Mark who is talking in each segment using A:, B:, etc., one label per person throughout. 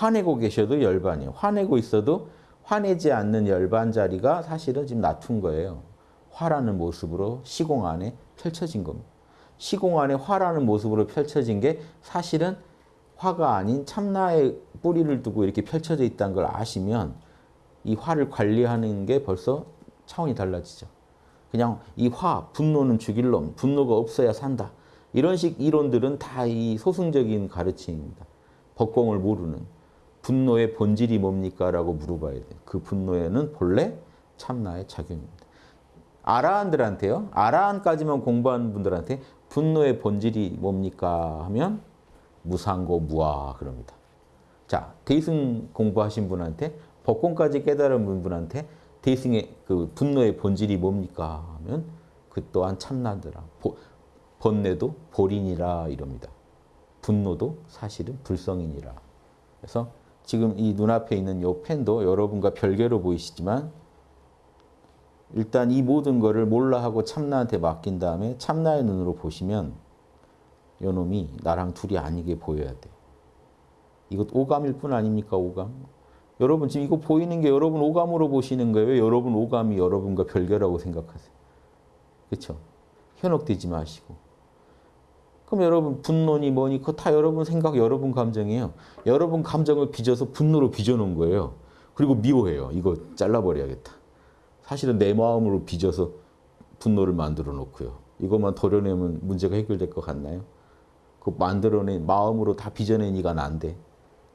A: 화내고 계셔도 열반이에요. 화내고 있어도 화내지 않는 열반 자리가 사실은 지금 낮춘 거예요. 화라는 모습으로 시공 안에 펼쳐진 겁니다. 시공 안에 화라는 모습으로 펼쳐진 게 사실은 화가 아닌 참나의 뿌리를 두고 이렇게 펼쳐져 있다는 걸 아시면 이 화를 관리하는 게 벌써 차원이 달라지죠. 그냥 이 화, 분노는 죽일 놈, 분노가 없어야 산다. 이런 식 이론들은 다 이 소승적인 가르침입니다. 법공을 모르는 분노의 본질이 뭡니까? 라고 물어봐야 돼요. 그 분노에는 본래 참나의 작용입니다. 아라한들한테요. 아라한까지만 공부하는 분들한테 분노의 본질이 뭡니까? 하면 무상고 무아 그럽니다. 자, 대승 공부하신 분한테 법공까지 깨달은 분한테 대승의 그 분노의 본질이 뭡니까? 하면 그 또한 참나더라. 보, 번뇌도 볼인이라 이럽니다. 분노도 사실은 불성이니라. 그래서 지금 이 눈앞에 있는 이 펜도 여러분과 별개로 보이시지만 일단 이 모든 거를 몰라 하고 참나한테 맡긴 다음에 참나의 눈으로 보시면 요 놈이 나랑 둘이 아니게 보여야 돼. 이것 오감일 뿐 아닙니까 오감? 여러분 지금 이거 보이는 게 여러분 오감으로 보시는 거예요. 왜 여러분 오감이 여러분과 별개라고 생각하세요? 그렇죠? 현혹되지 마시고. 그럼 여러분 분노니 뭐니 그거 다 여러분 생각, 여러분 감정이에요. 여러분 감정을 빚어서 분노로 빚어놓은 거예요. 그리고 미워해요. 이거 잘라버려야겠다. 사실은 내 마음으로 빚어서 분노를 만들어 놓고요. 이것만 도려내면 문제가 해결될 것 같나요? 그 만들어낸 마음으로 다 빚어내니까 난데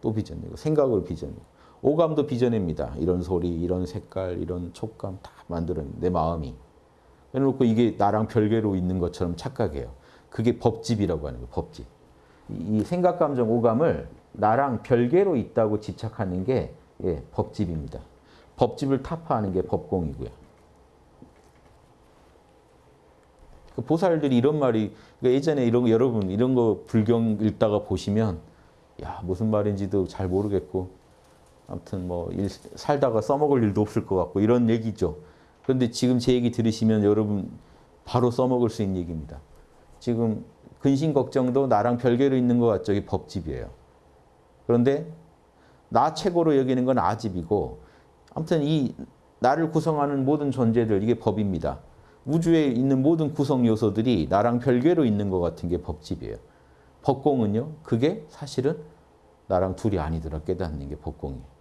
A: 또 빚어내고 생각을 빚어내고 오감도 빚어냅니다. 이런 소리, 이런 색깔, 이런 촉감 다 만들어내 내 마음이. 그래놓고 이게 나랑 별개로 있는 것처럼 착각해요. 그게 법집이라고 하는 거예요. 법집. 이 생각, 감정, 오감을 나랑 별개로 있다고 집착하는 게 예, 법집입니다. 법집을 타파하는 게 법공이고요. 그 보살들이 이런 말이 그러니까 예전에 이런 거 여러분 이런 거 불경 읽다가 보시면 야 무슨 말인지도 잘 모르겠고 아무튼 뭐 일, 살다가 써먹을 일도 없을 것 같고 이런 얘기죠. 그런데 지금 제 얘기 들으시면 여러분 바로 써먹을 수 있는 얘기입니다. 지금 근심 걱정도 나랑 별개로 있는 것 같죠. 이게 법집이에요. 그런데 나 최고로 여기는 건 아집이고 아무튼 이 나를 구성하는 모든 존재들 이게 법입니다. 우주에 있는 모든 구성 요소들이 나랑 별개로 있는 것 같은 게 법집이에요. 법공은요. 그게 사실은 나랑 둘이 아니더라 깨닫는 게 법공이에요.